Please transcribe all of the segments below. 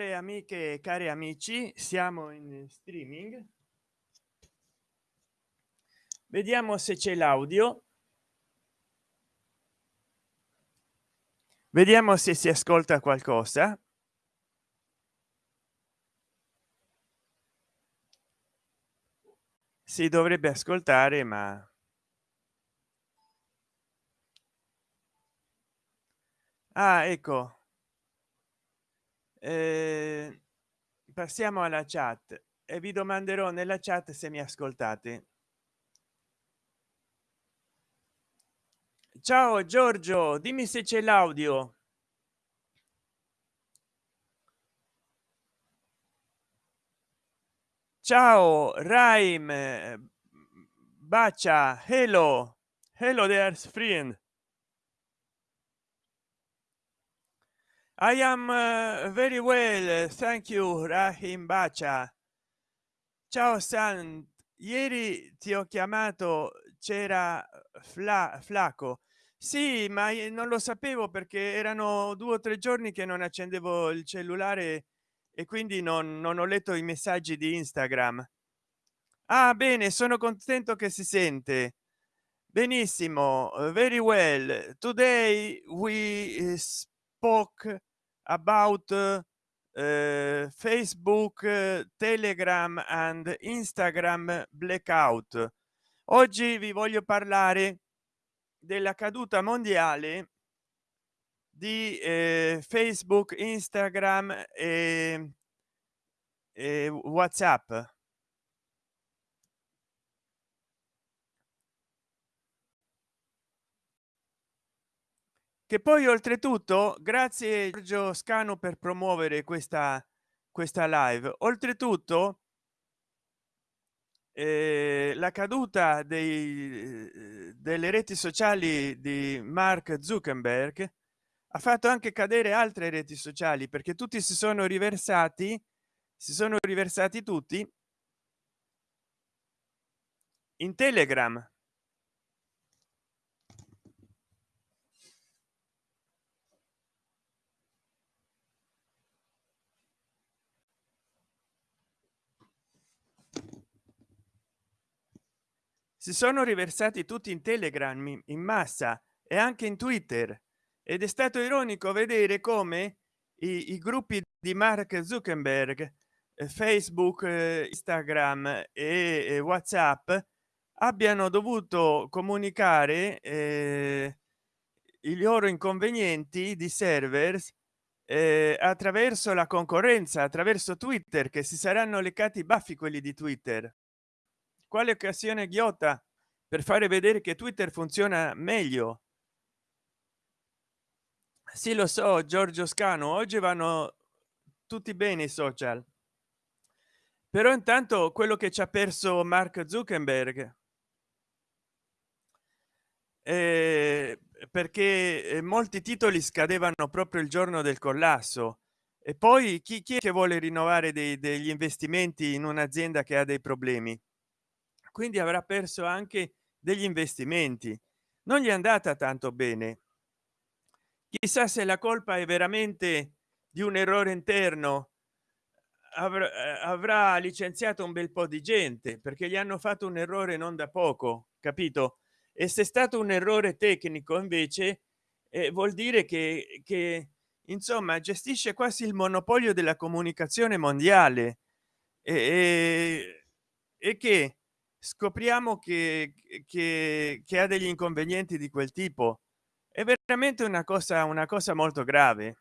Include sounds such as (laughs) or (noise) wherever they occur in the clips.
care amiche e cari amici siamo in streaming. Vediamo se c'è l'audio. Vediamo se si ascolta qualcosa. Si dovrebbe ascoltare ma ah ecco passiamo alla chat e vi domanderò nella chat se mi ascoltate. Ciao giorgio dimmi se c'è l'audio. Ciao raim bacia hello hello there friend I am uh, very well, thank you, Rahim Bacia. Ciao San, ieri ti ho chiamato, c'era Fla, Flaco. Sì, ma non lo sapevo perché erano due o tre giorni che non accendevo il cellulare e quindi non, non ho letto i messaggi di Instagram. Ah, bene, sono contento che si sente. Benissimo, very well. Today we spoke about uh, facebook telegram and instagram blackout. Oggi vi voglio parlare della caduta mondiale di eh, facebook instagram e, e whatsapp che poi oltretutto grazie Giorgio Scano per promuovere questa questa live. Oltretutto eh, la caduta dei, delle reti sociali di mark zuckerberg ha fatto anche cadere altre reti sociali perché tutti si sono riversati si sono riversati tutti in telegram si sono riversati tutti in telegram in massa e anche in twitter. Ed è stato ironico vedere come i, i gruppi di mark zuckerberg eh, facebook eh, instagram e, whatsapp abbiano dovuto comunicare eh, i loro inconvenienti di servers eh, attraverso la concorrenza attraverso twitter che si saranno leccati i baffi quelli di twitter quale occasione ghiotta per fare vedere che twitter funziona meglio? Sì lo so giorgio scano oggi vanno tutti bene i social. Però intanto quello che ci ha perso mark zuckerberg. Eh, perché eh, molti titoli scadevano proprio il giorno del collasso. E poi chi, chi è che vuole rinnovare dei, degli investimenti in un'azienda che ha dei problemi quindi avrà perso anche degli investimenti. Non gli è andata tanto bene. Chissà se la colpa è veramente di un errore interno. Avrà, eh, avrà licenziato un bel po di gente perché gli hanno fatto un errore non da poco capito? E se è stato un errore tecnico invece eh, vuol dire che, che insomma gestisce quasi il monopolio della comunicazione mondiale. E, e, e che scopriamo che, che, che ha degli inconvenienti di quel tipo. È veramente una cosa una cosa molto grave.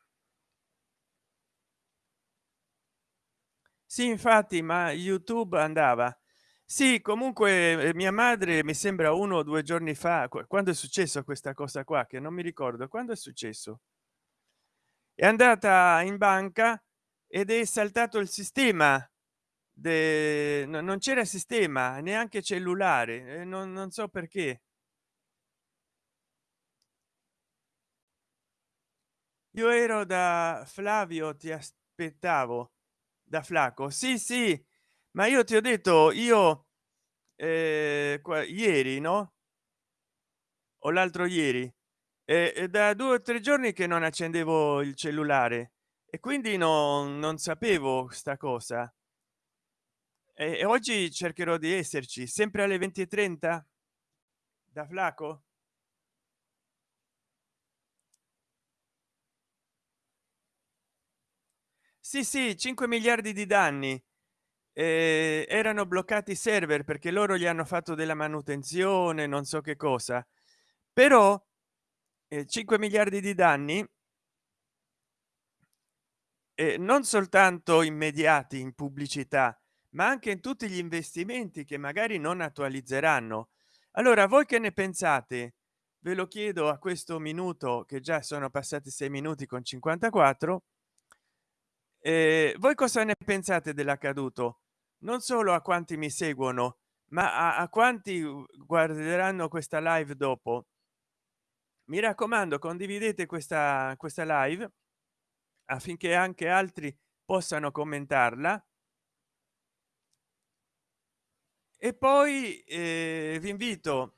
Sì infatti ma youtube andava. Sì comunque eh, mia madre mi sembra uno o due giorni fa quando è successo questa cosa qua che non mi ricordo quando è successo? È andata in banca ed è saltato il sistema de... non c'era sistema neanche cellulare non, non so perché. Io ero da flavio ti aspettavo da flaco. Sì sì ma io ti ho detto io eh, qua, ieri no? O l'altro ieri eh, da due o tre giorni che non accendevo il cellulare e quindi no non sapevo sta cosa e oggi cercherò di esserci sempre alle 20 e 30 da flaco? Sì sì 5 miliardi di danni. Eh, erano bloccati i server perché loro gli hanno fatto della manutenzione non so che cosa. Però eh, 5 miliardi di danni eh, non soltanto immediati in pubblicità ma anche in tutti gli investimenti che magari non attualizzeranno. Allora voi che ne pensate? Ve lo chiedo a questo minuto che già sono passati sei minuti con 54 eh, voi cosa ne pensate dell'accaduto? Non solo a quanti mi seguono ma a, a quanti guarderanno questa live dopo. Mi raccomando condividete questa questa live affinché anche altri possano commentarla e poi eh, vi invito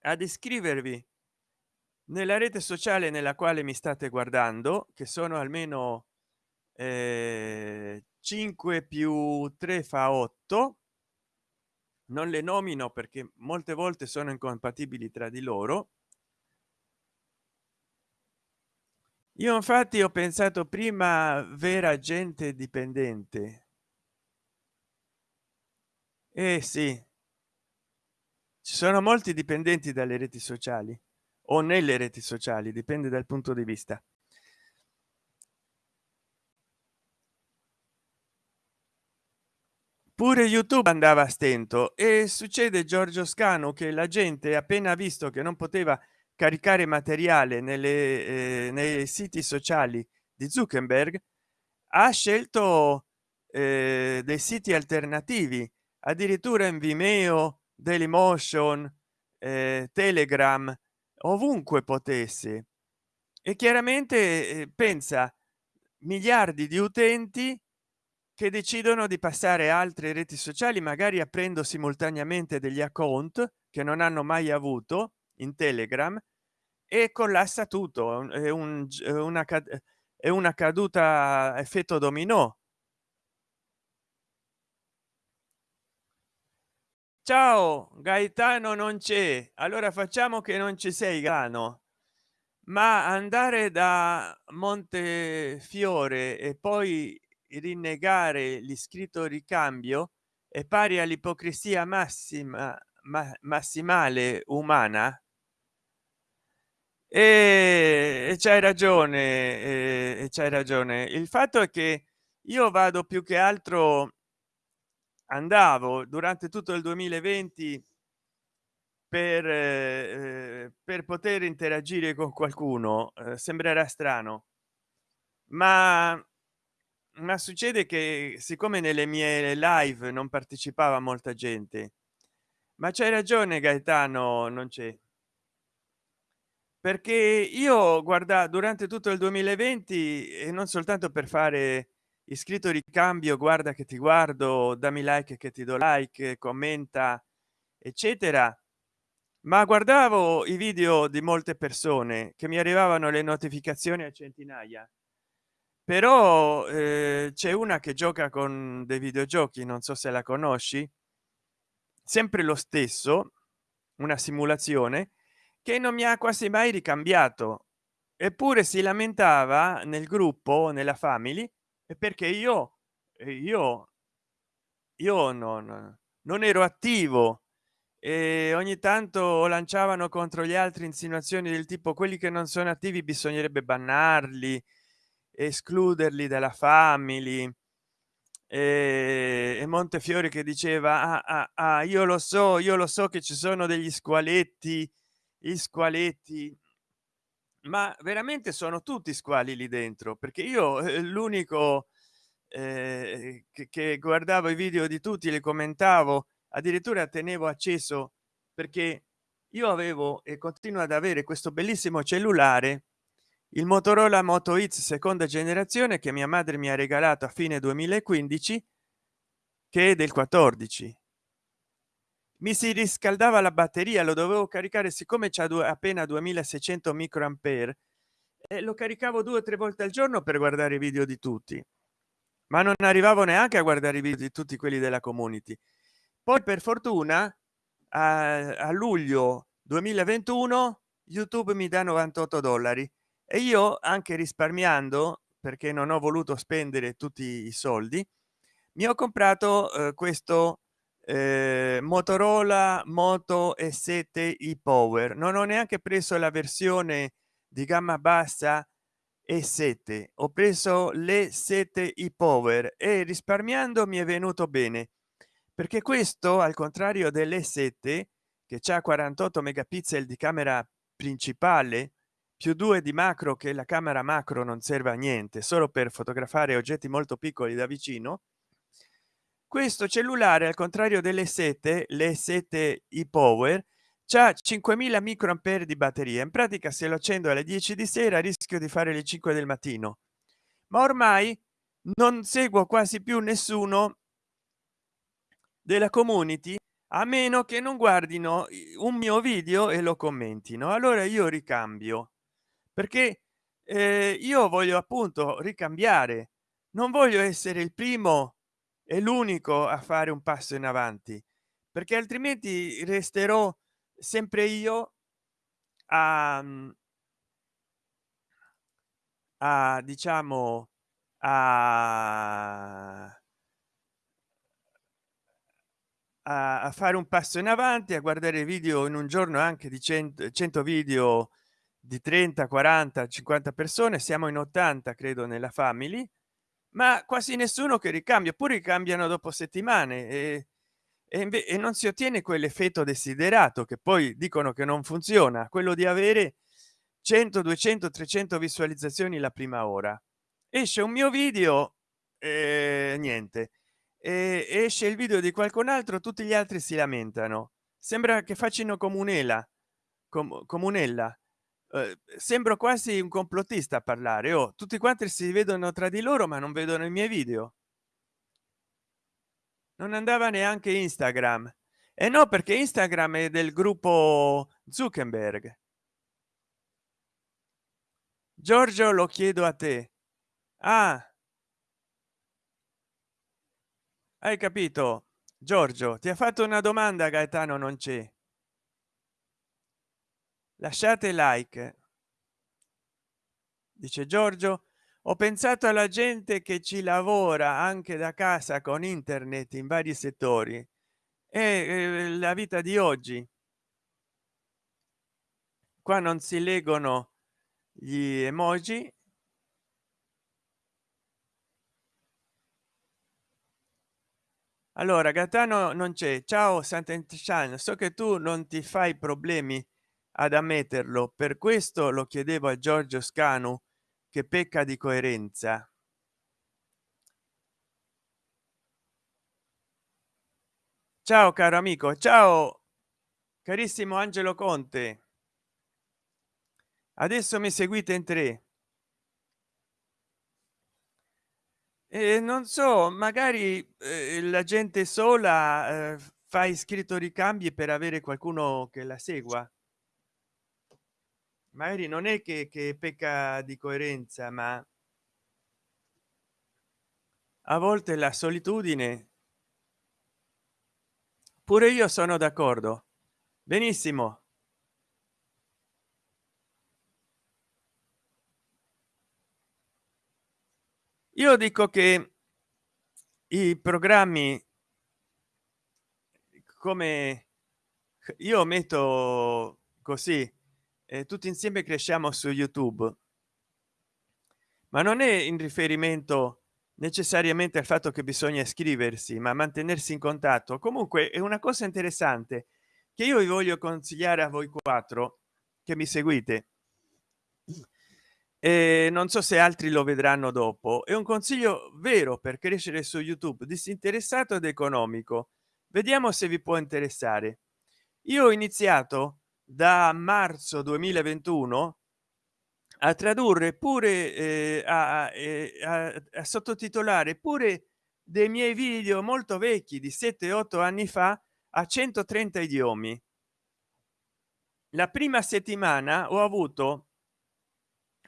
ad iscrivervi nella rete sociale nella quale mi state guardando che sono almeno eh, 5 più 3 fa 8 non le nomino perché molte volte sono incompatibili tra di loro. Io infatti ho pensato prima vera gente dipendente eh sì. Ci sono molti dipendenti dalle reti sociali o nelle reti sociali dipende dal punto di vista. Pure youtube andava a stento e succede giorgio scano che la gente appena visto che non poteva caricare materiale nelle eh, nei siti sociali di zuckerberg ha scelto eh, dei siti alternativi addirittura in vimeo dailymotion eh, telegram ovunque potesse e chiaramente eh, pensa miliardi di utenti che decidono di passare altre reti sociali magari aprendo simultaneamente degli account che non hanno mai avuto in telegram e collassa tutto. È un è una è una caduta effetto dominò ciao gaetano non c'è. Allora facciamo che non ci sei grano ma andare da montefiore e poi rinnegare l'iscritto ricambio è pari all'ipocrisia massima ma massimale umana? E c'hai ragione e c'hai ragione. Il fatto è che io vado più che altro andavo durante tutto il 2020 per eh, per poter interagire con qualcuno eh, sembrerà strano ma ma succede che siccome nelle mie live non partecipava molta gente ma c'hai ragione gaetano non c'è. Perché io guarda durante tutto il 2020 e non soltanto per fare iscritto ricambio guarda che ti guardo dammi like che ti do like commenta eccetera. Ma guardavo i video di molte persone che mi arrivavano le notificazioni a centinaia. Però eh, c'è una che gioca con dei videogiochi non so se la conosci. Sempre lo stesso una simulazione che non mi ha quasi mai ricambiato. Eppure si lamentava nel gruppo nella family perché io io io non non ero attivo. E ogni tanto lanciavano contro gli altri insinuazioni del tipo quelli che non sono attivi bisognerebbe bannarli escluderli dalla family. E, montefiore che diceva ah, ah, ah, io lo so io lo so che ci sono degli squaletti gli squaletti ma veramente sono tutti squali lì dentro perché io (laughs) eh, l'unico eh, che, che guardavo i video di tutti li commentavo addirittura tenevo acceso perché io avevo e continuo ad avere questo bellissimo cellulare il motorola moto x seconda generazione che mia madre mi ha regalato a fine 2015 che è del 14 mi si riscaldava la batteria lo dovevo caricare siccome c'è appena 2600 microampere e lo caricavo due o tre volte al giorno per guardare i video di tutti. Ma non arrivavo neanche a guardare i video di tutti quelli della community. Poi per fortuna a, a luglio 2021 youtube mi dà 98 dollari e io anche risparmiando perché non ho voluto spendere tutti i soldi mi ho comprato eh, questo eh, motorola moto e 7 i power. Non ho neanche preso la versione di gamma bassa e 7 ho preso le 7 i power e risparmiando mi è venuto bene perché questo al contrario delle 7 che c'è 48 megapixel di camera principale più due di macro che la camera macro non serve a niente solo per fotografare oggetti molto piccoli da vicino questo cellulare al contrario delle 7 le 7 i power c'ha 5000 microampere di batteria. In pratica se lo accendo alle 10 di sera rischio di fare le 5 del mattino. Ma ormai non seguo quasi più nessuno della community a meno che non guardino un mio video e lo commentino. Allora io ricambio perché eh, io voglio appunto ricambiare. Non voglio essere il primo e l'unico a fare un passo in avanti perché altrimenti resterò sempre io a, a diciamo a a, fare un passo in avanti a guardare video in un giorno anche di 100 100 video di 30 40 50 persone. Siamo in 80 credo nella family ma quasi nessuno che ricambia pure ricambiano dopo settimane e, e, e non si ottiene quell'effetto desiderato che poi dicono che non funziona quello di avere 100 200 300 visualizzazioni la prima ora. Esce un mio video e niente. E esce il video di qualcun altro tutti gli altri si lamentano. Sembra che facciano comunella com comunella eh, sembro quasi un complottista a parlare. O oh, tutti quanti si vedono tra di loro ma non vedono i miei video. Non andava neanche instagram. E eh no perché instagram è del gruppo zuckerberg. Giorgio lo chiedo a te. Ah. Hai capito? Giorgio ti ha fatto una domanda gaetano non c'è lasciate like dice giorgio. Ho pensato alla gente che ci lavora anche da casa con internet in vari settori. E la vita di oggi. Qua non si leggono gli emoji. Allora gaetano non c'è. Ciao sant'entisciano so che tu non ti fai problemi ad ammetterlo. Per questo lo chiedevo a giorgio scanu che pecca di coerenza. Ciao caro amico. Ciao carissimo angelo conte. Adesso mi seguite in tre. E non so magari eh, la gente sola eh, fa iscritto ricambi per avere qualcuno che la segua magari non è che, che pecca di coerenza ma a volte la solitudine pure io sono d'accordo. Benissimo. Io dico che i programmi come io metto così eh, tutti insieme cresciamo su youtube. Ma non è in riferimento necessariamente al fatto che bisogna iscriversi ma mantenersi in contatto. Comunque è una cosa interessante che io vi voglio consigliare a voi quattro che mi seguite. E non so se altri lo vedranno dopo. È un consiglio vero per crescere su youtube disinteressato ed economico. Vediamo se vi può interessare. Io ho iniziato da marzo 2021 a tradurre pure eh, a, a, a sottotitolare pure dei miei video molto vecchi di 7 8 anni fa a 130 idiomi. La prima settimana ho avuto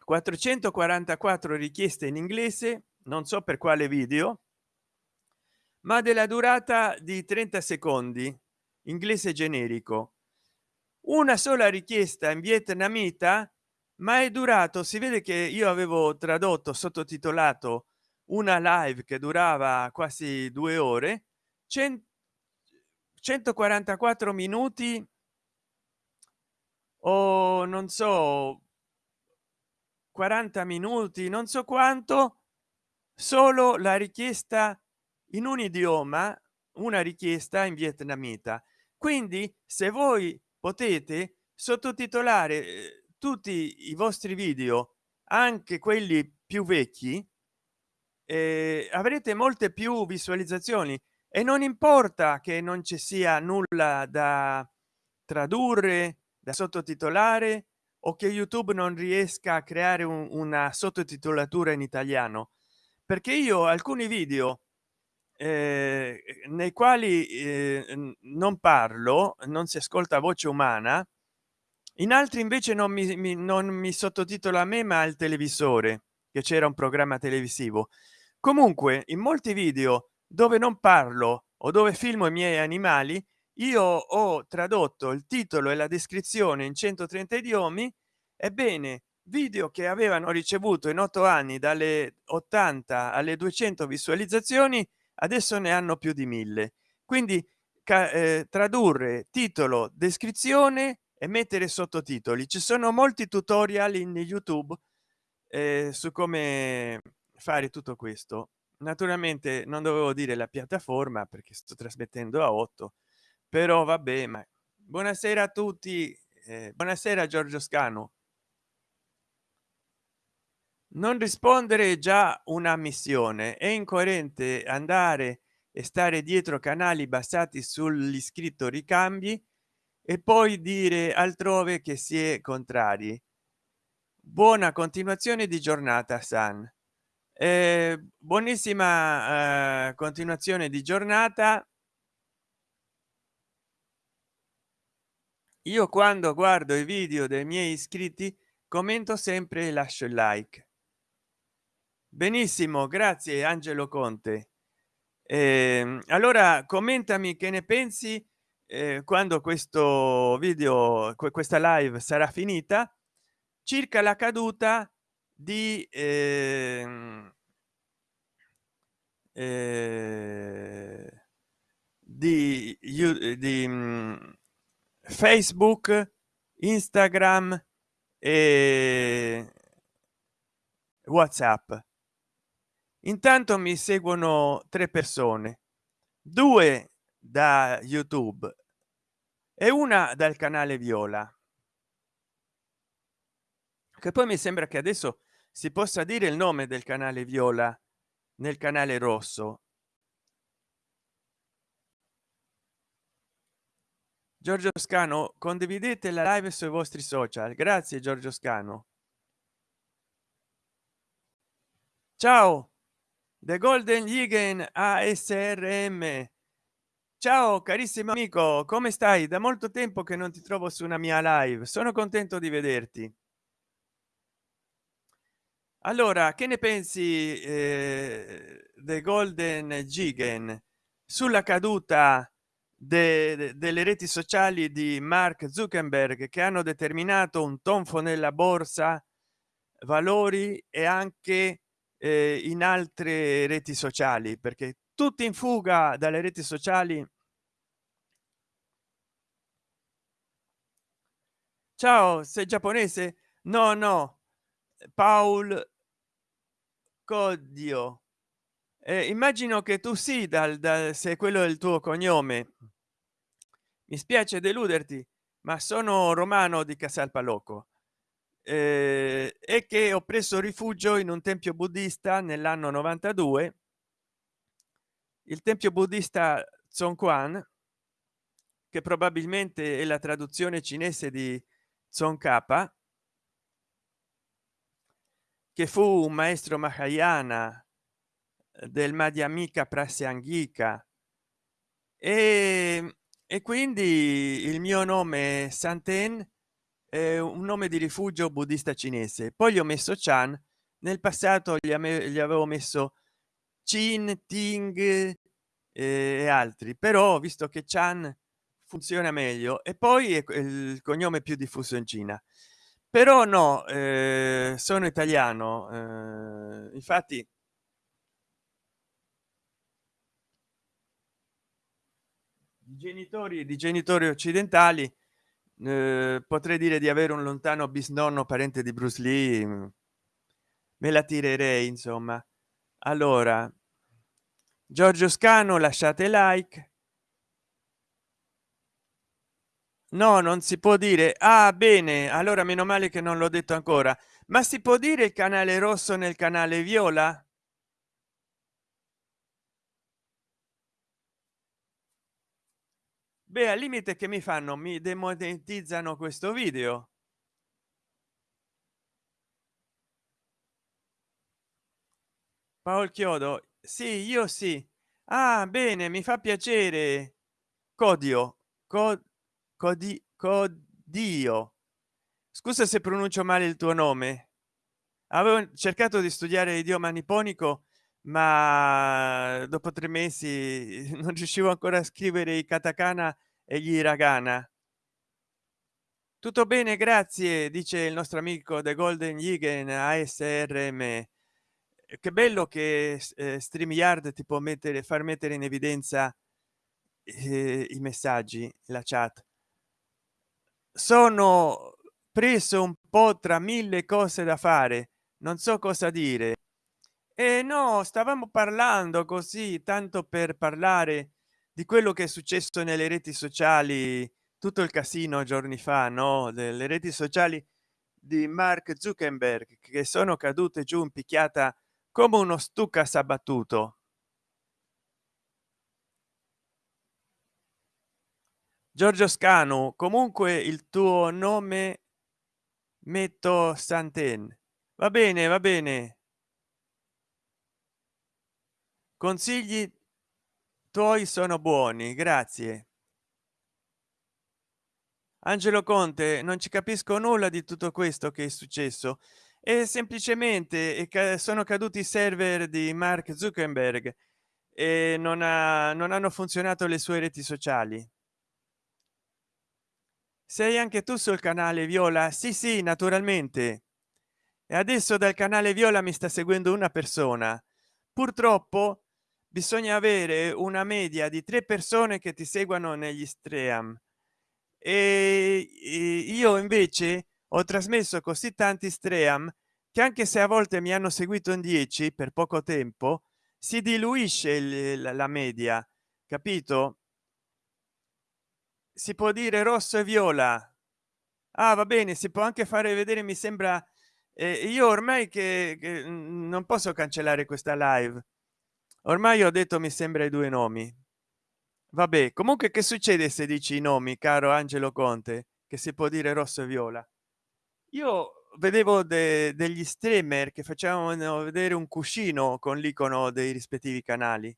444 richieste in inglese non so per quale video ma della durata di 30 secondi inglese generico una sola richiesta in vietnamita ma è durato si vede che io avevo tradotto sottotitolato una live che durava quasi due ore 144 minuti o non so 40 minuti non so quanto solo la richiesta in un idioma una richiesta in vietnamita. Quindi se voi potete sottotitolare eh, tutti i vostri video anche quelli più vecchi eh, avrete molte più visualizzazioni. E non importa che non ci sia nulla da tradurre da sottotitolare o che youtube non riesca a creare un, una sottotitolatura in italiano. Perché io alcuni video eh, nei quali eh, non parlo non si ascolta voce umana in altri invece non mi, mi non mi sottotitola a me ma al televisore che c'era un programma televisivo. Comunque in molti video dove non parlo o dove filmo i miei animali io ho tradotto il titolo e la descrizione in 130 idiomi ebbene video che avevano ricevuto in otto anni dalle 80 alle 200 visualizzazioni adesso ne hanno più di mille. Quindi eh, tradurre titolo descrizione e mettere sottotitoli. Ci sono molti tutorial in youtube eh, su come fare tutto questo. Naturalmente non dovevo dire la piattaforma perché sto trasmettendo a 8 però vabbè ma buonasera a tutti eh, buonasera giorgio scano non rispondere già una missione. È incoerente andare e stare dietro canali basati sull'iscritto ricambi e poi dire altrove che si è contrari. Buona continuazione di giornata san. Eh, buonissima eh, continuazione di giornata. Io quando guardo i video dei miei iscritti commento sempre e lascio il like benissimo grazie angelo conte. Eh, allora commentami che ne pensi eh, quando questo video questa live sarà finita circa la caduta di eh, eh, di, di um, facebook instagram e whatsapp intanto mi seguono tre persone. Due da youtube e una dal canale viola. Che poi mi sembra che adesso si possa dire il nome del canale viola nel canale rosso. Giorgio scano condividete la live sui vostri social. Grazie giorgio scano. Ciao the golden Ligen asrm ciao carissimo amico come stai? Da molto tempo che non ti trovo su una mia live. Sono contento di vederti. Allora che ne pensi eh, the golden gigan sulla caduta de, de, delle reti sociali di mark zuckerberg che hanno determinato un tonfo nella borsa valori e anche eh, in altre reti sociali perché tutti in fuga dalle reti sociali ciao sei giapponese? No no. Paul codio. Eh, immagino che tu sì dal, dal se quello è il tuo cognome. Mi spiace deluderti ma sono romano di casalpalocco eh, e che ho preso rifugio in un tempio buddista nell'anno 92 il tempio buddista Zongquan che probabilmente è la traduzione cinese di Kappa che fu un maestro mahayana eh, del madhyamika prasyangika e, e quindi il mio nome santen è un nome di rifugio buddista cinese. Poi gli ho messo chan nel passato gli, gli avevo messo chin ting e altri però visto che chan funziona meglio e poi è il cognome più diffuso in cina. Però no eh, sono italiano eh, infatti genitori di genitori occidentali eh, potrei dire di avere un lontano bisnonno parente di bruce lee mm, me la tirerei insomma. Allora giorgio scano lasciate like. No non si può dire. Ah bene allora meno male che non l'ho detto ancora. Ma si può dire il canale rosso nel canale viola beh al limite che mi fanno mi demonetizzano questo video. Paolo chiodo sì io sì. Ah bene mi fa piacere. Codio co codi codio. Scusa se pronuncio male il tuo nome. Avevo cercato di studiare idioma nipponico ma dopo tre mesi (laughs) non riuscivo ancora a scrivere i katakana e gli hiragana. Tutto bene grazie dice il nostro amico the golden Yigen asrm che bello che eh, stream yard ti può mettere far mettere in evidenza eh, i messaggi la chat. Sono preso un po tra mille cose da fare non so cosa dire e no stavamo parlando così tanto per parlare di quello che è successo nelle reti sociali tutto il casino giorni fa no? Delle reti sociali di mark zuckerberg che sono cadute giù in picchiata come uno stucca s'abbattuto. Giorgio scanu comunque il tuo nome metto santen. Va bene va bene consigli tuoi sono buoni grazie. Angelo conte non ci capisco nulla di tutto questo che è successo. E semplicemente sono caduti i server di mark zuckerberg e non, ha, non hanno funzionato le sue reti sociali. Sei anche tu sul canale viola? Sì sì naturalmente. E adesso dal canale viola mi sta seguendo una persona. Purtroppo bisogna avere una media di tre persone che ti seguono negli stream. E io invece ho trasmesso così tanti stream che anche se a volte mi hanno seguito in 10 per poco tempo si diluisce la media capito? Si può dire rosso e viola. Ah va bene si può anche fare vedere mi sembra eh, io ormai che, che non posso cancellare questa live ormai ho detto mi sembra i due nomi. Vabbè comunque che succede se dici i nomi caro angelo conte che si può dire rosso e viola? Io vedevo de degli streamer che facevano vedere un cuscino con l'icono dei rispettivi canali.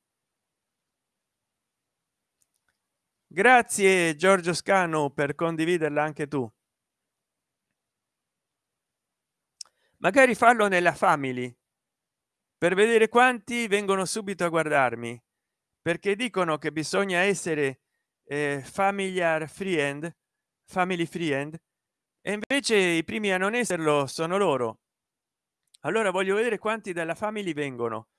Grazie giorgio scano per condividerla anche tu. Magari farlo nella family per vedere quanti vengono subito a guardarmi perché dicono che bisogna essere eh, familiar friend family friend e invece i primi a non esserlo sono loro. Allora voglio vedere quanti dalla family vengono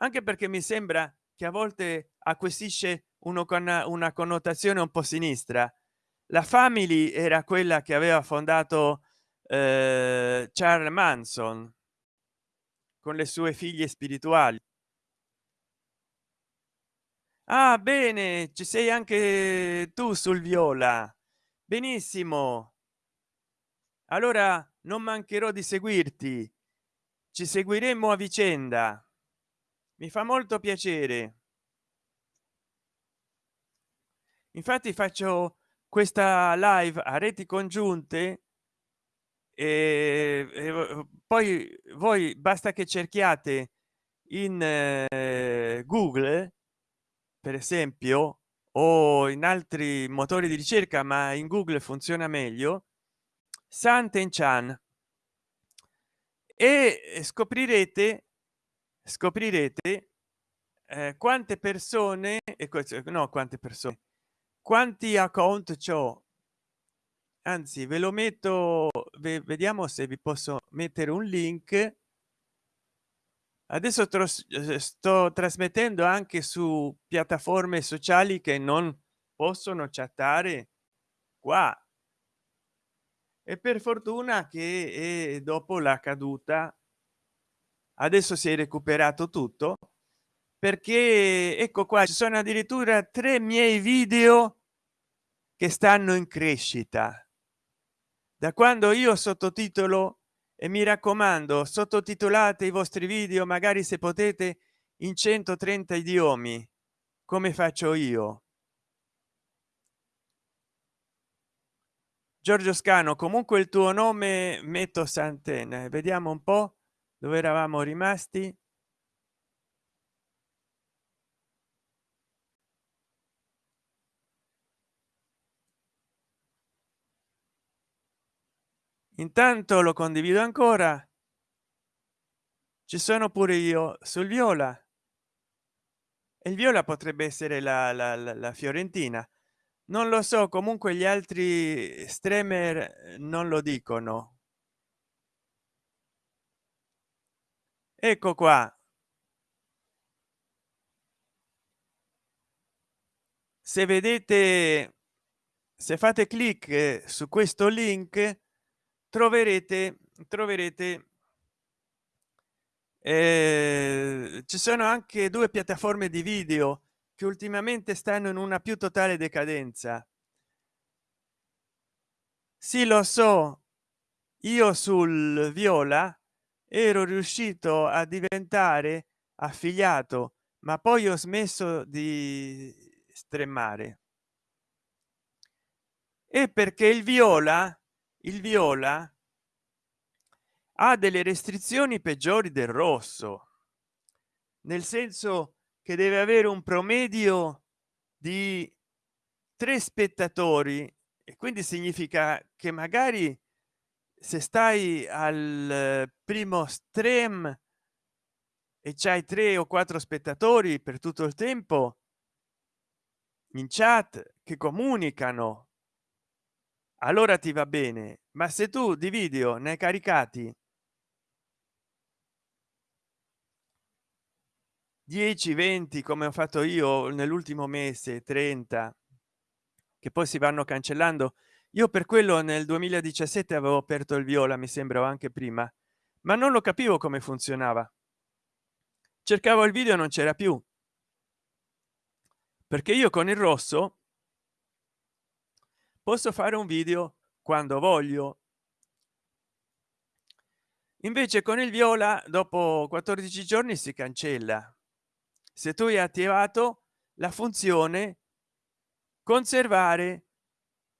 anche perché mi sembra che a volte acquisisce uno con una connotazione un po sinistra. La family era quella che aveva fondato eh, charles manson con le sue figlie spirituali. Ah bene ci sei anche tu sul viola. Benissimo. Allora non mancherò di seguirti. Ci seguiremo a vicenda. Mi fa molto piacere. Infatti faccio questa live a reti congiunte e, e poi voi basta che cerchiate in eh, google per esempio o in altri motori di ricerca ma in google funziona meglio santen chan. E scoprirete scoprirete eh, quante persone e questo no quante persone quanti account ciò anzi ve lo metto vediamo se vi posso mettere un link. Adesso eh, sto trasmettendo anche su piattaforme sociali che non possono chattare qua. E per fortuna che dopo la caduta. Adesso si è recuperato tutto perché ecco qua ci sono addirittura tre miei video che stanno in crescita da quando io sottotitolo e mi raccomando sottotitolate i vostri video magari se potete in 130 idiomi. Come faccio io? Giorgio scano comunque il tuo nome metto santena vediamo un po dove eravamo rimasti intanto lo condivido ancora. Ci sono pure io sul viola. E il viola potrebbe essere la, la, la, la fiorentina. Non lo so comunque gli altri streamer eh, non lo dicono. Ecco qua. Se vedete se fate clic su questo link troverete troverete eh, ci sono anche due piattaforme di video che ultimamente stanno in una più totale decadenza. Sì lo so io sul viola ero riuscito a diventare affiliato ma poi ho smesso di stremmare e perché il viola il viola ha delle restrizioni peggiori del rosso nel senso che deve avere un promedio di tre spettatori e quindi significa che magari se stai al primo stream e c'hai tre o quattro spettatori per tutto il tempo in chat che comunicano allora ti va bene ma se tu di video ne caricati 10 20 come ho fatto io nell'ultimo mese 30 che poi si vanno cancellando io per quello nel 2017 avevo aperto il viola mi sembra anche prima ma non lo capivo come funzionava. Cercavo il video non c'era più. Perché io con il rosso posso fare un video quando voglio? Invece con il viola dopo 14 giorni si cancella. Se tu hai attivato la funzione conservare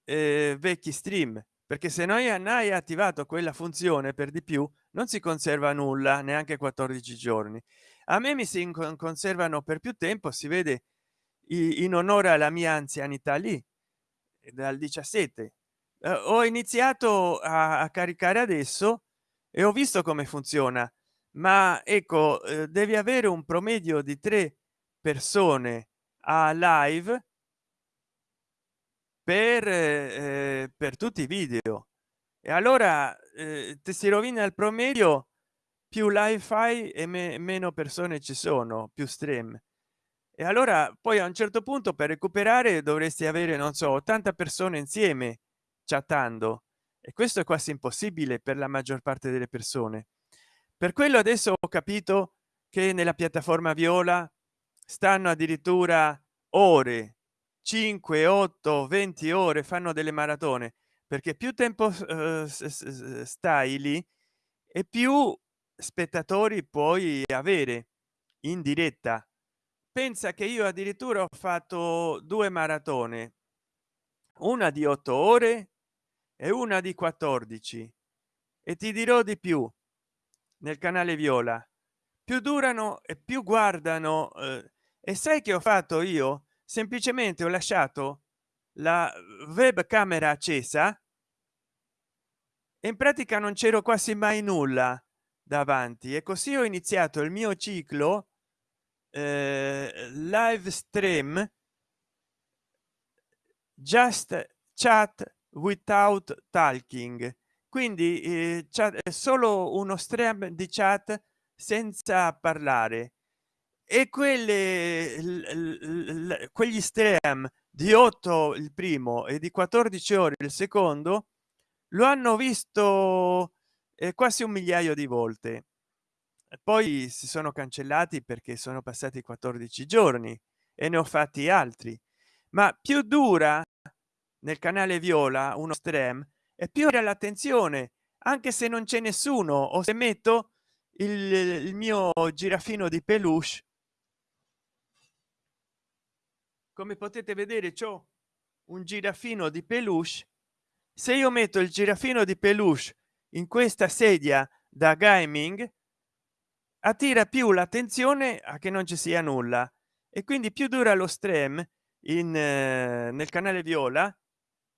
eh, vecchi stream perché se noi hai attivato quella funzione per di più non si conserva nulla neanche 14 giorni. A me mi si conservano per più tempo si vede in onore alla mia anzianità lì dal 17 eh, ho iniziato a, a, caricare adesso e ho visto come funziona. Ma ecco eh, devi avere un promedio di tre persone a live per eh, per tutti i video. E allora eh, ti si rovina il promedio più live fai e me meno persone ci sono più stream e allora poi a un certo punto per recuperare dovresti avere non so 80 persone insieme chattando. E questo è quasi impossibile per la maggior parte delle persone. Per quello adesso ho capito che nella piattaforma viola stanno addirittura ore 5 8 20 ore fanno delle maratone perché più tempo uh, stai lì e più spettatori puoi avere in diretta pensa che io addirittura ho fatto due maratone una di otto ore e una di 14 e ti dirò di più nel canale viola più durano e più guardano eh, e sai che ho fatto io? Semplicemente ho lasciato la webcamera accesa e in pratica non c'ero quasi mai nulla davanti. E così ho iniziato il mio ciclo live stream just chat without talking. Quindi eh, è solo uno stream di chat senza parlare. E quelle quegli stream di 8 il primo e di 14 ore il secondo lo hanno visto eh, quasi un migliaio di volte poi si sono cancellati perché sono passati 14 giorni e ne ho fatti altri. Ma più dura nel canale viola uno stream e più era l'attenzione anche se non c'è nessuno o se metto il, il mio girafino di peluche. Come potete vedere ciò un girafino di peluche. Se io metto il girafino di peluche in questa sedia da gaming attira più l'attenzione a che non ci sia nulla. E quindi più dura lo stream in eh, nel canale viola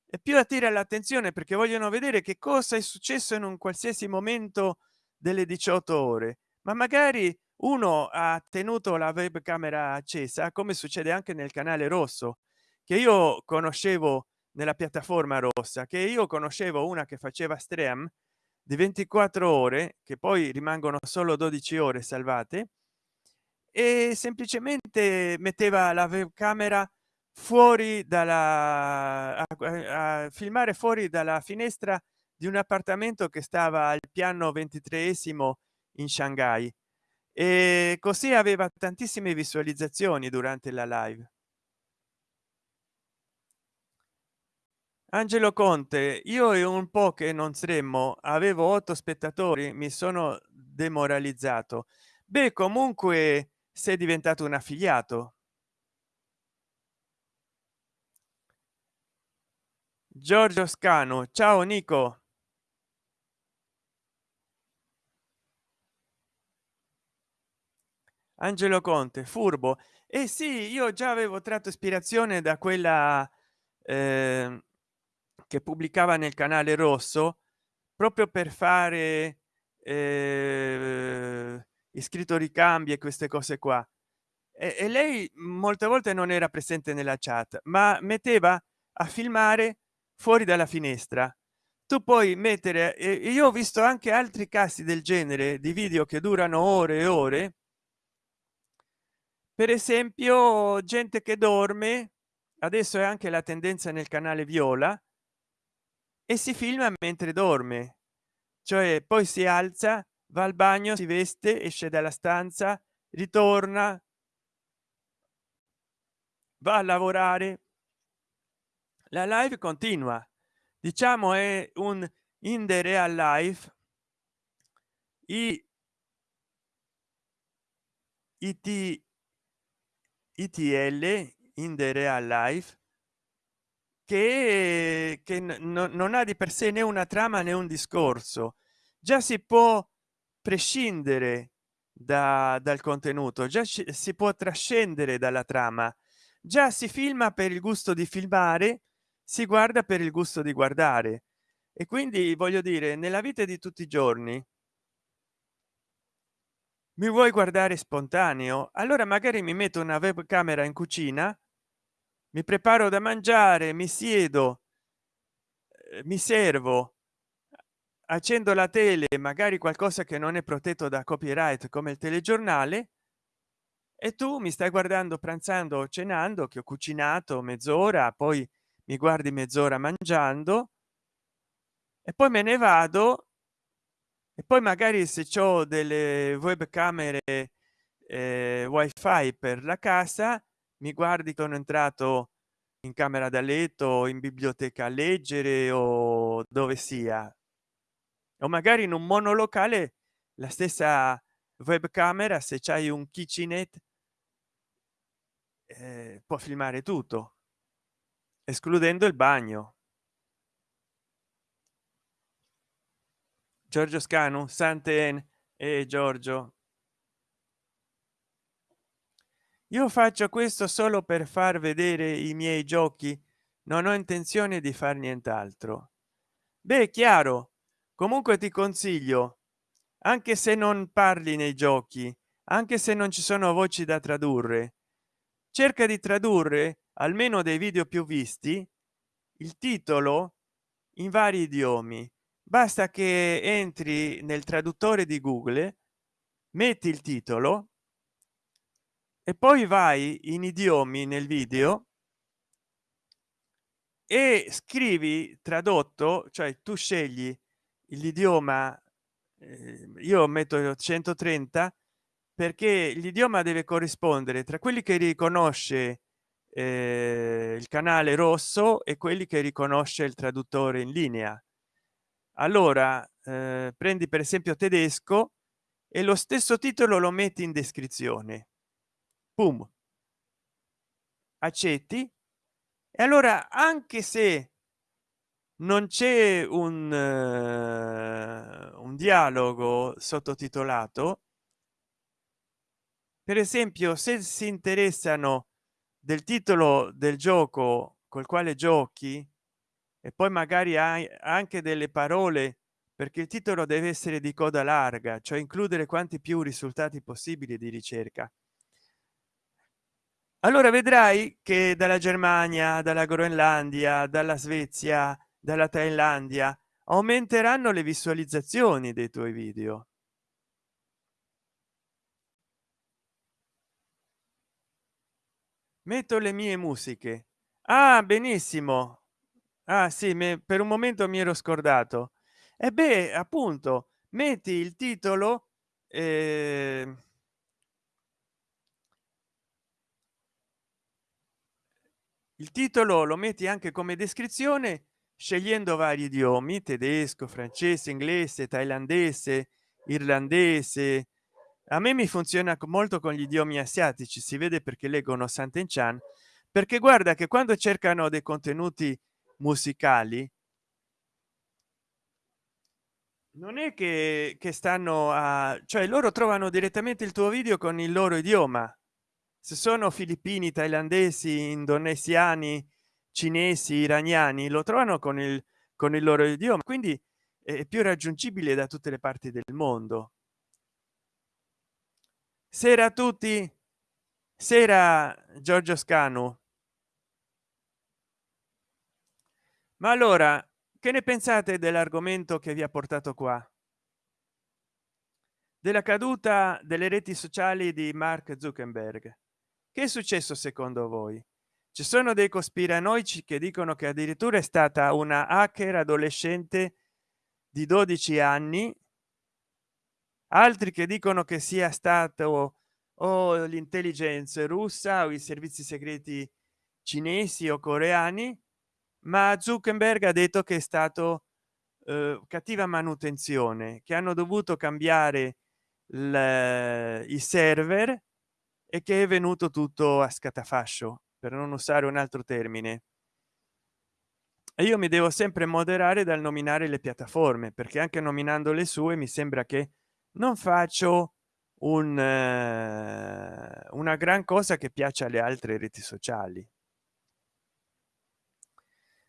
e più attira l'attenzione perché vogliono vedere che cosa è successo in un qualsiasi momento delle 18 ore. Ma magari uno ha tenuto la webcamera accesa come succede anche nel canale rosso che io conoscevo nella piattaforma rossa che io conoscevo una che faceva stream di 24 ore che poi rimangono solo 12 ore salvate e semplicemente metteva la webcamera fuori dalla a, a filmare fuori dalla finestra di un appartamento che stava al piano 23esimo in shanghai. E così aveva tantissime visualizzazioni durante la live angelo conte io e un po che non saremmo avevo otto spettatori mi sono demoralizzato. Beh comunque sei diventato un affiliato. Giorgio scano ciao nico. Angelo conte furbo. E eh sì io già avevo tratto ispirazione da quella eh, che pubblicava nel canale rosso proprio per fare eh, iscritto ricambi e queste cose qua. E, e lei molte volte non era presente nella chat ma metteva a filmare fuori dalla finestra. Tu puoi mettere e io ho visto anche altri casi del genere di video che durano ore e ore. Per esempio gente che dorme adesso è anche la tendenza nel canale viola e si filma mentre dorme. Cioè poi si alza va al bagno si veste esce dalla stanza ritorna va a lavorare. La live continua. Diciamo è un in the real life. I it itl in the real life che, che non ha di per sé né una trama né un discorso. Già si può prescindere da, dal contenuto già ci, si può trascendere dalla trama. Già si filma per il gusto di filmare si guarda per il gusto di guardare. E quindi voglio dire nella vita di tutti i giorni mi vuoi guardare spontaneo? Allora magari mi metto una webcamera in cucina mi preparo da mangiare mi siedo eh, mi servo accendo la tele magari qualcosa che non è protetto da copyright come il telegiornale e tu mi stai guardando pranzando o cenando che ho cucinato mezz'ora poi mi guardi mezz'ora mangiando e poi me ne vado e poi magari se ho delle webcamere eh, wifi per la casa mi guardi sono entrato in camera da letto in biblioteca a leggere o dove sia. O magari in un monolocale la stessa webcamera se c'hai un kitchenet eh, può filmare tutto escludendo il bagno. Giorgio scanu santen e giorgio io faccio questo solo per far vedere i miei giochi. Non ho intenzione di far nient'altro. Beh chiaro. Comunque ti consiglio anche se non parli nei giochi anche se non ci sono voci da tradurre cerca di tradurre almeno dei video più visti il titolo in vari idiomi. Basta che entri nel traduttore di google metti il titolo e poi vai in idiomi nel video e scrivi tradotto cioè tu scegli l'idioma eh, io metto 130 perché l'idioma deve corrispondere tra quelli che riconosce eh, il canale rosso e quelli che riconosce il traduttore in linea. Allora eh, prendi per esempio tedesco e lo stesso titolo lo metti in descrizione Boom. accetti e allora anche se non c'è un, uh, un dialogo sottotitolato per esempio se si interessano del titolo del gioco col quale giochi e poi magari hai anche delle parole perché il titolo deve essere di coda larga cioè includere quanti più risultati possibili di ricerca allora vedrai che dalla germania dalla groenlandia dalla svezia dalla thailandia aumenteranno le visualizzazioni dei tuoi video. Metto le mie musiche. Ah benissimo. Ah sì me, per un momento mi ero scordato. E beh appunto metti il titolo eh, il titolo lo metti anche come descrizione scegliendo vari idiomi tedesco francese inglese thailandese irlandese. A me mi funziona molto con gli idiomi asiatici si vede perché leggono Sant'Enchan perché guarda che quando cercano dei contenuti musicali non è che, che stanno a cioè loro trovano direttamente il tuo video con il loro idioma se sono filippini thailandesi indonesiani cinesi iraniani lo trovano con il con il loro idioma quindi è più raggiungibile da tutte le parti del mondo. Sera a tutti. Sera giorgio scanu. Ma allora che ne pensate dell'argomento che vi ha portato qua? Della caduta delle reti sociali di mark zuckerberg che è successo secondo voi? Ci sono dei cospiranoici che dicono che addirittura è stata una hacker adolescente di 12 anni. Altri che dicono che sia stato o l'intelligence russa o i servizi segreti cinesi o coreani ma zuckerberg ha detto che è stato eh, cattiva manutenzione che hanno dovuto cambiare i server e che è venuto tutto a scatafascio per non usare un altro termine. E io mi devo sempre moderare dal nominare le piattaforme perché anche nominando le sue mi sembra che non faccio un eh, una gran cosa che piace alle altre reti sociali.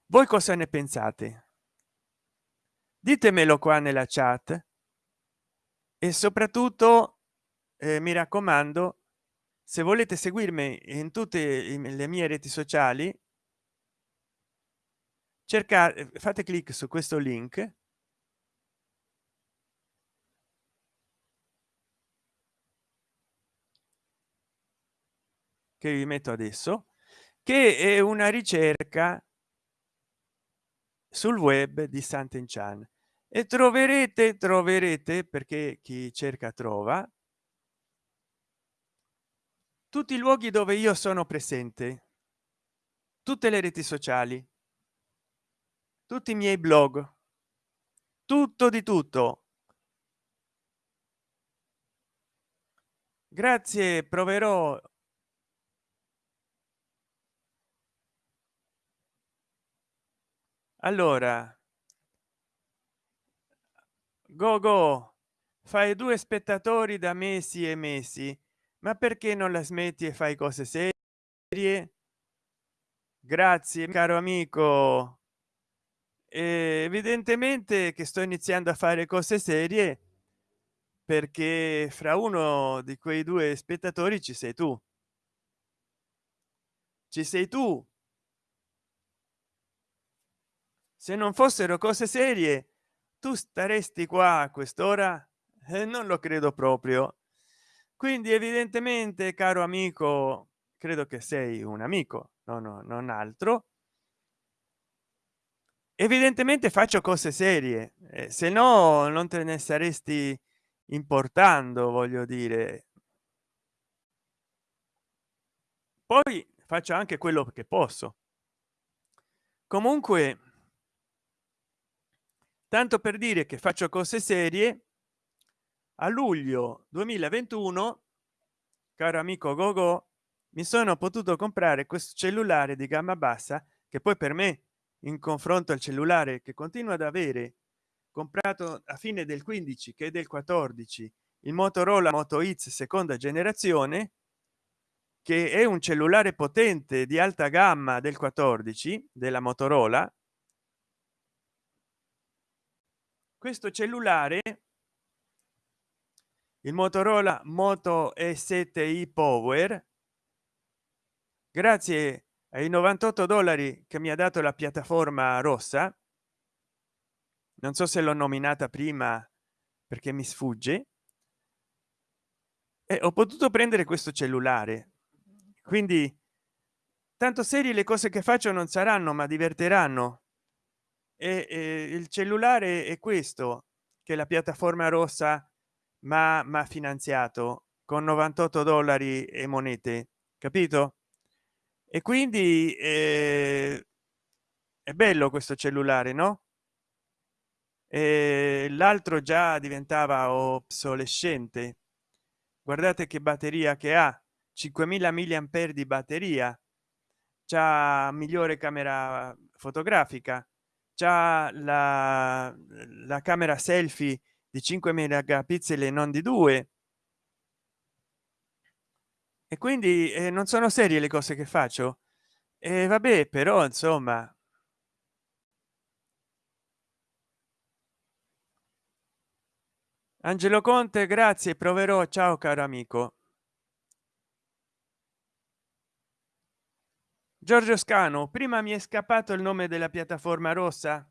Voi cosa ne pensate? Ditemelo qua nella chat. E soprattutto eh, mi raccomando se volete seguirmi in tutte le mie reti sociali cercate fate clic su questo link. Che vi metto adesso che è una ricerca sul web di Sant'Enchan e troverete troverete perché chi cerca trova tutti i luoghi dove io sono presente tutte le reti sociali tutti i miei blog tutto di tutto. Grazie proverò. Allora go go fai due spettatori da mesi e mesi ma perché non la smetti e fai cose serie? Grazie caro amico. E evidentemente che sto iniziando a fare cose serie perché fra uno di quei due spettatori ci sei tu. Ci sei tu. Se non fossero cose serie tu staresti qua a quest'ora? Eh, non lo credo proprio quindi evidentemente caro amico credo che sei un amico no no non altro. Evidentemente faccio cose serie eh, se no non te ne saresti importando voglio dire. Poi faccio anche quello che posso. Comunque tanto per dire che faccio cose serie a luglio 2021 caro amico gogo mi sono potuto comprare questo cellulare di gamma bassa che poi per me in confronto al cellulare che continua ad avere comprato a fine del 15 che del 14 il motorola moto x seconda generazione che è un cellulare potente di alta gamma del 14 della motorola. Questo cellulare il motorola moto e 7 i power. Grazie ai 98 dollari che mi ha dato la piattaforma rossa. Non so se l'ho nominata prima perché mi sfugge. E ho potuto prendere questo cellulare. Quindi tanto serie le cose che faccio non saranno ma diverteranno. E, e il cellulare è questo che la piattaforma rossa ma ma finanziato con 98 dollari e monete capito? E quindi eh, è bello questo cellulare no? L'altro già diventava obsolescente. Guardate che batteria che ha 5000 milliampere di batteria. Già migliore camera fotografica già la, la camera selfie di 5 megapixel e non di 2 e quindi eh, non sono serie le cose che faccio. E vabbè però insomma angelo conte grazie proverò. Ciao caro amico. Giorgio scano prima mi è scappato il nome della piattaforma rossa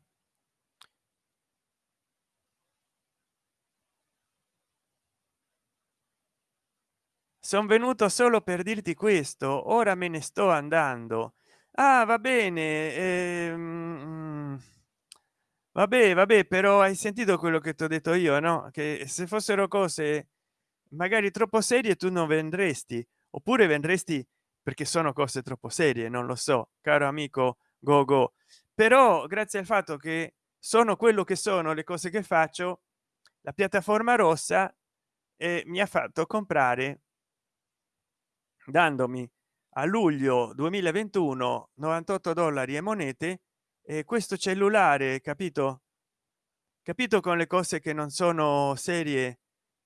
sono venuto solo per dirti questo ora me ne sto andando. Ah va bene ehm, vabbè vabbè però hai sentito quello che ti ho detto io no? Che se fossero cose magari troppo serie tu non vendresti. Oppure vendresti perché sono cose troppo serie non lo so caro amico gogo. Però grazie al fatto che sono quello che sono le cose che faccio la piattaforma rossa e mi ha fatto comprare dandomi a luglio 2021 98 dollari e monete e questo cellulare capito? Capito con le cose che non sono serie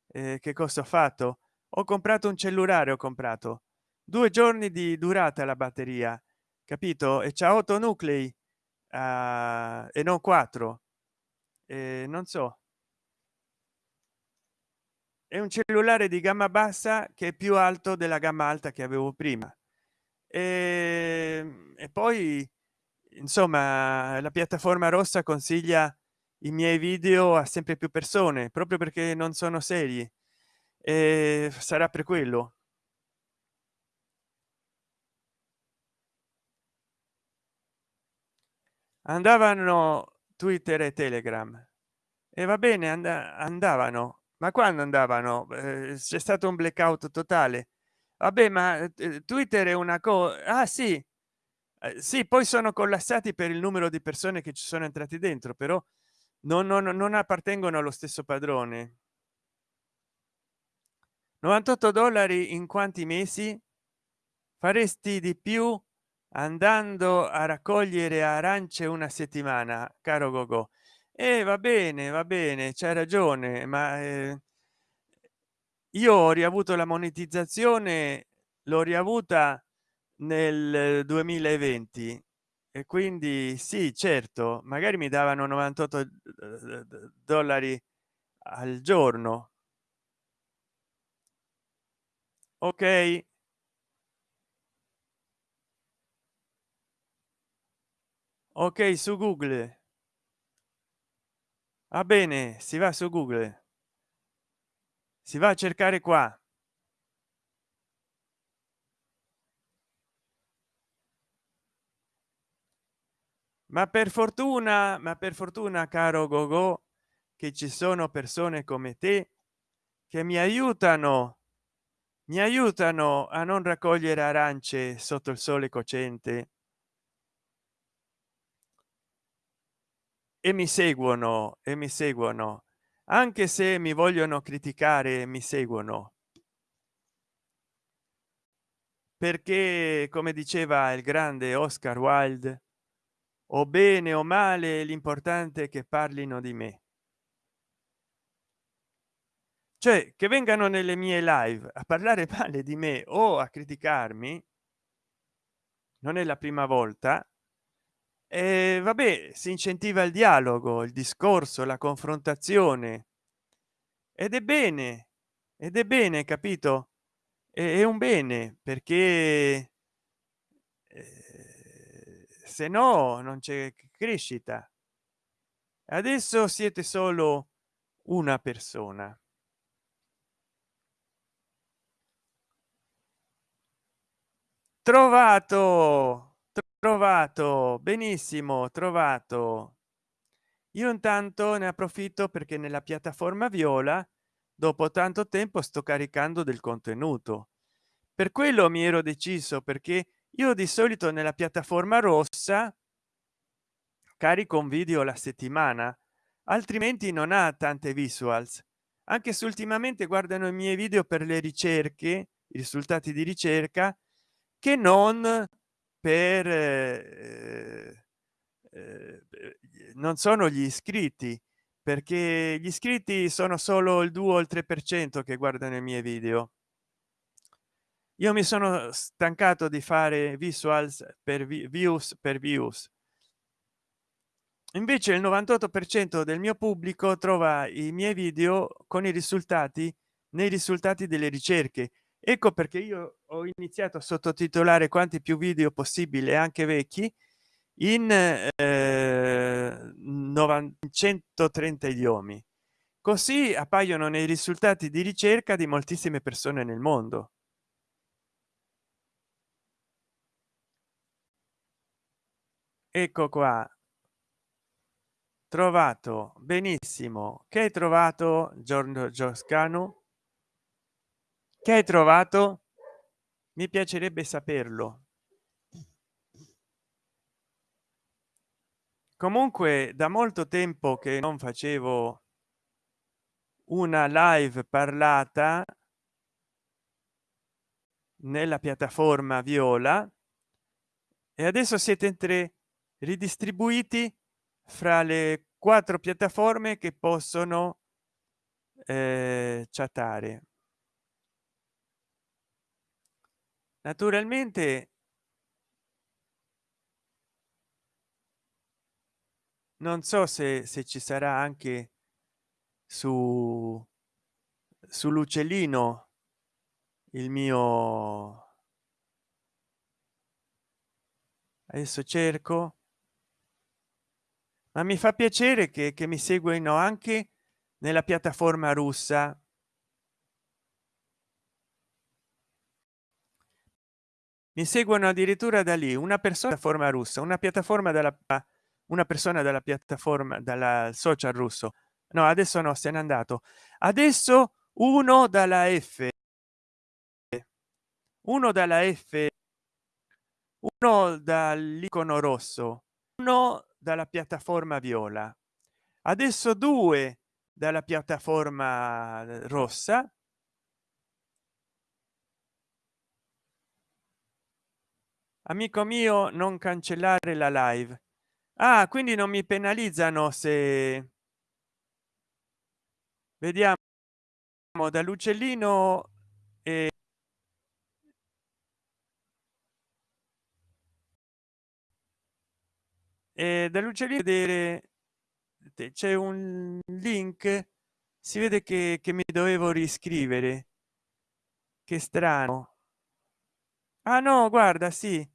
eh, che cosa ho fatto? Ho comprato un cellulare ho comprato. Due giorni di durata la batteria capito? E c'ha 8 nuclei uh, e non 4 eh, non so è un cellulare di gamma bassa che è più alto della gamma alta che avevo prima. E, e poi insomma la piattaforma rossa consiglia i miei video a sempre più persone proprio perché non sono seri. E sarà per quello. Andavano twitter e telegram. E va bene and andavano ma quando andavano? Eh, c'è stato un blackout totale. Vabbè ma eh, twitter è una cosa ah sì. Eh, sì poi sono collassati per il numero di persone che ci sono entrati dentro però non, non, non appartengono allo stesso padrone. 98 dollari in quanti mesi? Faresti di più andando a raccogliere arance una settimana caro gogo e va bene va bene c'è ragione ma eh, io ho riavuto la monetizzazione l'ho riavuta nel 2020 e quindi sì certo magari mi davano 98 dollari al giorno. Ok. Ok su google va bene si va su google. Si va a cercare qua. Ma per fortuna ma per fortuna caro gogo che ci sono persone come te che mi aiutano mi aiutano a non raccogliere arance sotto il sole cocente e mi seguono e mi seguono. Anche se mi vogliono criticare mi seguono. Perché come diceva il grande oscar wilde o bene o male l'importante è che parlino di me cioè che vengano nelle mie live a parlare (laughs) male di me o a criticarmi non è la prima volta e vabbè si incentiva il dialogo il discorso la confrontazione. Ed è bene ed è bene capito? È un bene perché eh, se no non c'è crescita. Adesso siete solo una persona. Trovato trovato benissimo trovato. Io intanto ne approfitto perché nella piattaforma viola dopo tanto tempo sto caricando del contenuto. Per quello mi ero deciso perché io di solito nella piattaforma rossa carico un video la settimana altrimenti non ha tante visuals. Anche se ultimamente guardano i miei video per le ricerche i risultati di ricerca che non per eh, eh, non sono gli iscritti perché gli iscritti sono solo il 2 o il 3 per cento che guardano i miei video. Io mi sono stancato di fare visuals per views per views. Invece il 98 per cento del mio pubblico trova i miei video con i risultati nei risultati delle ricerche ecco perché io ho iniziato a sottotitolare quanti più video possibile anche vecchi in eh, 930 idiomi. Così appaiono nei risultati di ricerca di moltissime persone nel mondo. Ecco qua. Trovato benissimo. Che hai trovato giorno gioscano che hai trovato? Mi piacerebbe saperlo. Comunque da molto tempo che non facevo una live parlata nella piattaforma viola e adesso siete in tre ridistribuiti fra le quattro piattaforme che possono eh, chattare naturalmente non so se, se ci sarà anche su sull'uccellino il mio adesso cerco. Ma mi fa piacere che, che mi seguono anche nella piattaforma russa mi seguono addirittura da lì una persona forma russa una piattaforma della una persona della piattaforma dalla social russo. No adesso no se n'è andato. Adesso uno dalla f. Uno dalla f. Uno dall'icono rosso. Uno dalla piattaforma viola. Adesso due dalla piattaforma rossa amico mio non cancellare la live. Ah quindi non mi penalizzano se vediamo dall'uccellino e e dall'uccellino vedere c'è un link si vede che, che mi dovevo riscrivere. Che strano. Ah no guarda sì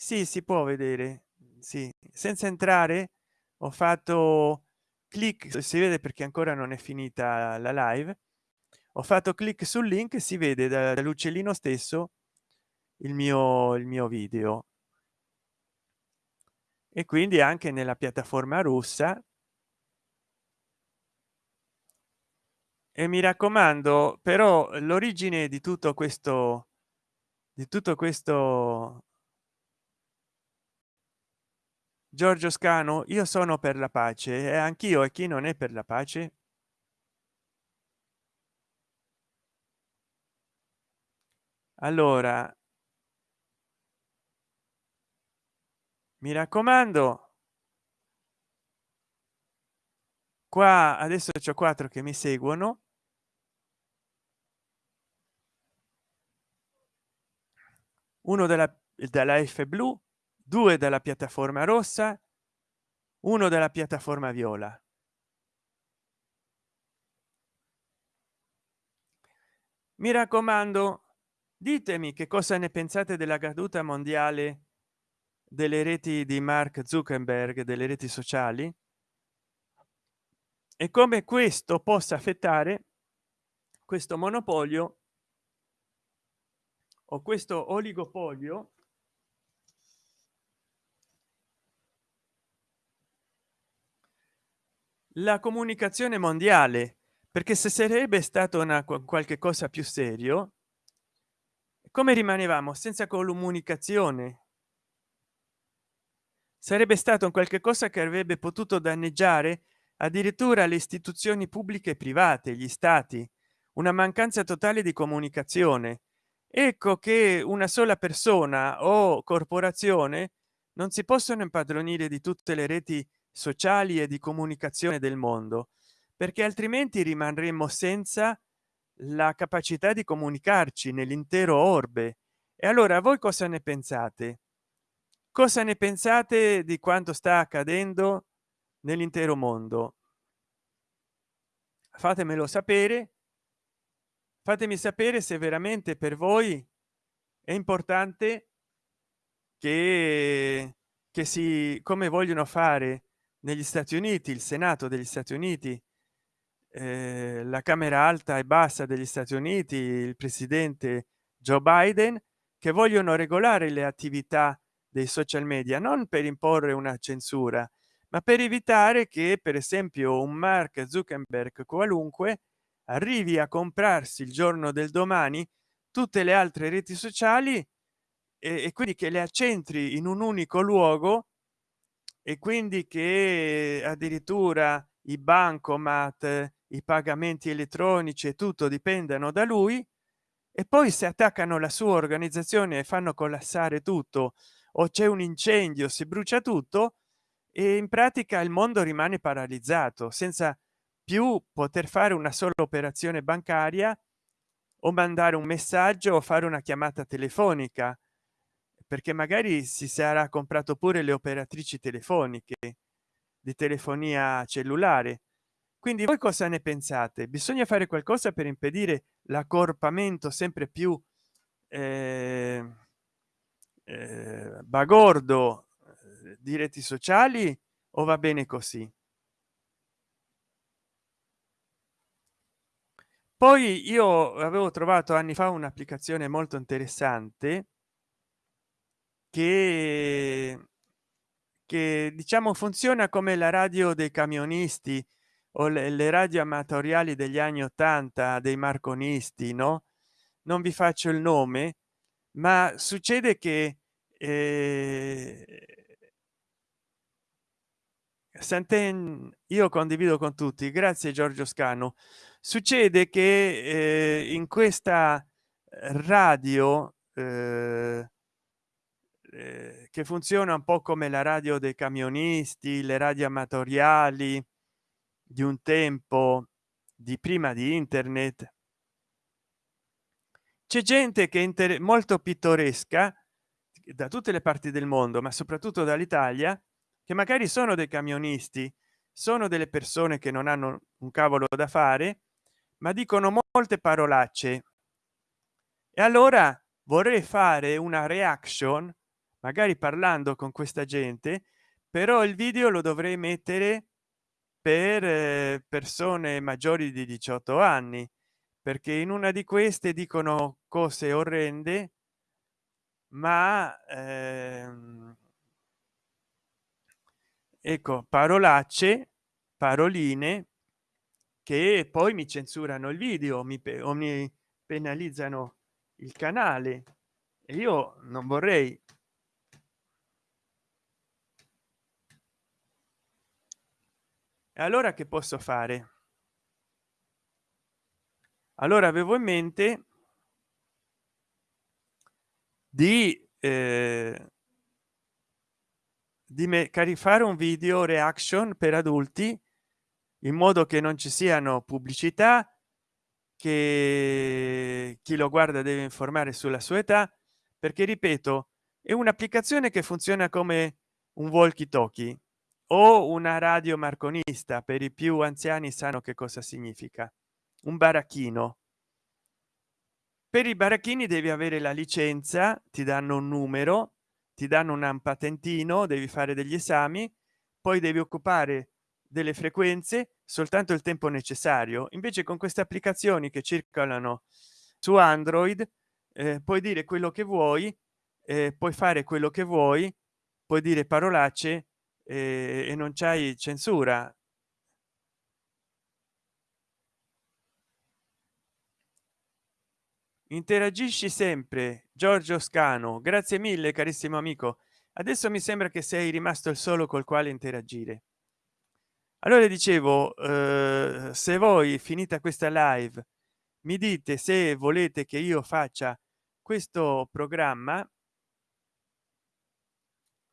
sì si può vedere sì. Senza entrare ho fatto clic si vede perché ancora non è finita la live ho fatto clic sul link si vede dall'uccellino stesso il mio il mio video. E quindi anche nella piattaforma russa e mi raccomando però l'origine di tutto questo di tutto questo giorgio scano io sono per la pace e anch'io e chi non è per la pace? Allora mi raccomando qua adesso c'è quattro che mi seguono. Uno della della f blu due della piattaforma rossa uno della piattaforma viola. Mi raccomando ditemi che cosa ne pensate della caduta mondiale delle reti di mark zuckerberg delle reti sociali e come questo possa affettare questo monopolio o questo oligopolio la comunicazione mondiale perché se sarebbe stato una qualche cosa più serio come rimanevamo senza comunicazione? Sarebbe stato un qualche cosa che avrebbe potuto danneggiare addirittura le istituzioni pubbliche e private gli stati una mancanza totale di comunicazione. Ecco che una sola persona o corporazione non si possono impadronire di tutte le reti sociali e di comunicazione del mondo perché altrimenti rimarremmo senza la capacità di comunicarci nell'intero orbe. E allora voi cosa ne pensate? Cosa ne pensate di quanto sta accadendo nell'intero mondo? Fatemelo sapere. Fatemi sapere se veramente per voi è importante che che si come vogliono fare negli stati uniti il senato degli stati uniti eh, la camera alta e bassa degli stati uniti il presidente joe biden che vogliono regolare le attività dei social media non per imporre una censura ma per evitare che per esempio un mark zuckerberg qualunque arrivi a comprarsi il giorno del domani tutte le altre reti sociali e, e quindi che le accentri in un unico luogo e quindi che addirittura i bancomat i pagamenti elettronici e tutto dipendano da lui e poi si attaccano la sua organizzazione e fanno collassare tutto o c'è un incendio si brucia tutto e in pratica il mondo rimane paralizzato senza più poter fare una sola operazione bancaria o mandare un messaggio o fare una chiamata telefonica perché magari si sarà comprato pure le operatrici telefoniche di telefonia cellulare. Quindi voi cosa ne pensate? Bisogna fare qualcosa per impedire l'accorpamento sempre più eh, eh, bagordo di reti sociali o va bene così? Poi io avevo trovato anni fa un'applicazione molto interessante che che diciamo funziona come la radio dei camionisti o le, le radio amatoriali degli anni 80 dei marconisti no? Non vi faccio il nome ma succede che eh, Santen io condivido con tutti grazie giorgio scano succede che eh, in questa radio eh, eh, che funziona un po come la radio dei camionisti le radio amatoriali di un tempo di prima di internet. C'è gente che è molto pittoresca da tutte le parti del mondo ma soprattutto dall'italia che magari sono dei camionisti sono delle persone che non hanno un cavolo da fare ma dicono molte parolacce. E allora vorrei fare una reaction magari parlando con questa gente però il video lo dovrei mettere per eh, persone maggiori di 18 anni perché in una di queste dicono cose orrende ma ehm, ecco parolacce paroline che poi mi censurano il video mi o mi penalizzano il canale. E io non vorrei allora che posso fare? Allora avevo in mente di eh, di me caricare un video reaction per adulti in modo che non ci siano pubblicità che chi lo guarda deve informare sulla sua età perché ripeto è un'applicazione che funziona come un walkie talkie o una radio marconista per i più anziani sanno che cosa significa. Un baracchino. Per i baracchini devi avere la licenza ti danno un numero ti danno un patentino devi fare degli esami poi devi occupare delle frequenze soltanto il tempo necessario. Invece con queste applicazioni che circolano su android eh, puoi dire quello che vuoi eh, puoi fare quello che vuoi puoi dire parolacce eh, e non c'hai censura. Interagisci sempre giorgio scano. Grazie mille carissimo amico. Adesso mi sembra che sei rimasto il solo col quale interagire. Allora dicevo eh, se voi finita questa live mi dite se volete che io faccia questo programma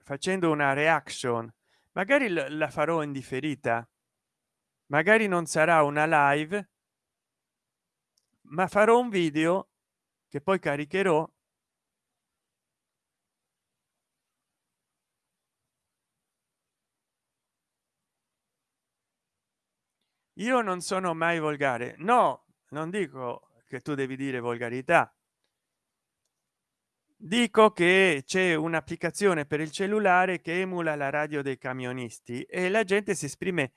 facendo una reaction magari la farò in differita. Magari non sarà una live ma farò un video che poi caricherò io non sono mai volgare. No non dico che tu devi dire volgarità dico che c'è un'applicazione per il cellulare che emula la radio dei camionisti e la gente si esprime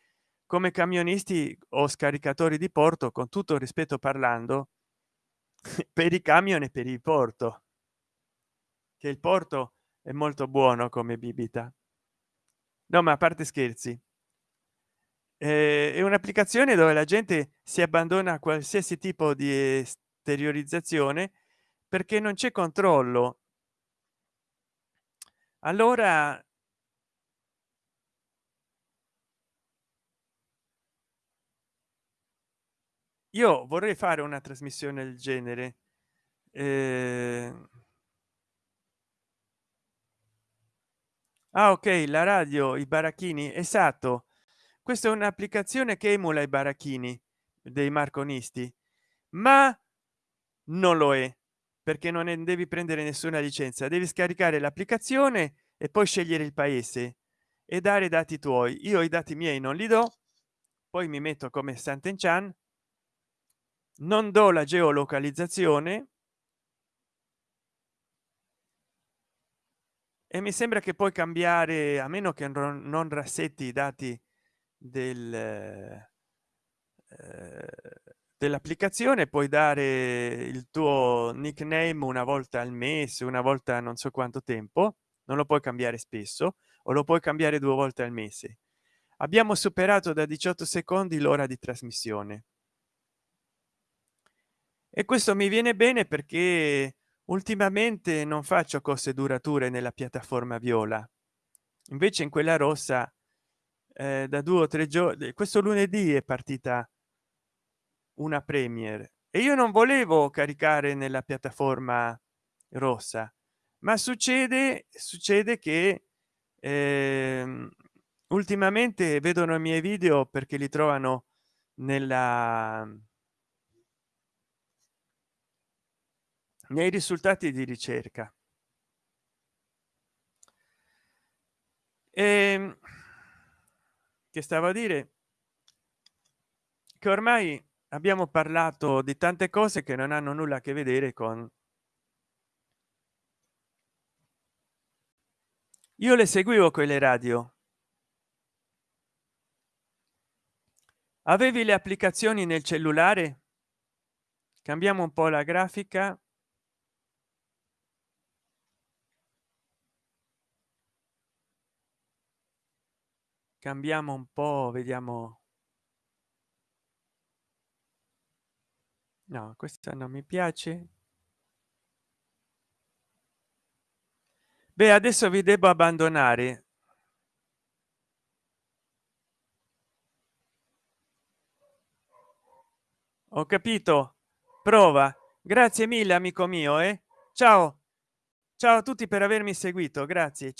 come camionisti o scaricatori di porto con tutto rispetto parlando (laughs) per i camion e per il porto. Che il porto è molto buono come bibita. No ma a parte scherzi. Eh, è un'applicazione dove la gente si abbandona a qualsiasi tipo di esteriorizzazione perché non c'è controllo. Allora io vorrei fare una trasmissione del genere eh... ah ok la radio i baracchini esatto. Questa è un'applicazione che emula i baracchini dei marconisti ma non lo è perché non ne devi prendere nessuna licenza devi scaricare l'applicazione e poi scegliere il paese e dare i dati tuoi. Io i dati miei non li do poi mi metto come Sant'Enchan non do la geolocalizzazione e mi sembra che puoi cambiare a meno che non rassetti i dati del eh, dell'applicazione puoi dare il tuo nickname una volta al mese una volta non so quanto tempo non lo puoi cambiare spesso o lo puoi cambiare due volte al mese. Abbiamo superato da 18 secondi l'ora di trasmissione. E questo mi viene bene perché ultimamente non faccio cose durature nella piattaforma viola. Invece in quella rossa eh, da due o tre giorni questo lunedì è partita una premier. E io non volevo caricare nella piattaforma rossa ma succede succede che eh, ultimamente vedono i miei video perché li trovano nella nei risultati di ricerca. E che stavo a dire? Che ormai abbiamo parlato di tante cose che non hanno nulla a che vedere con io le seguivo quelle radio. Avevi le applicazioni nel cellulare? Cambiamo un po la grafica. Cambiamo un po vediamo no questa non mi piace. Beh adesso vi devo abbandonare. Ho capito. Prova. Grazie mille amico mio eh. Ciao. Ciao a tutti per avermi seguito. Grazie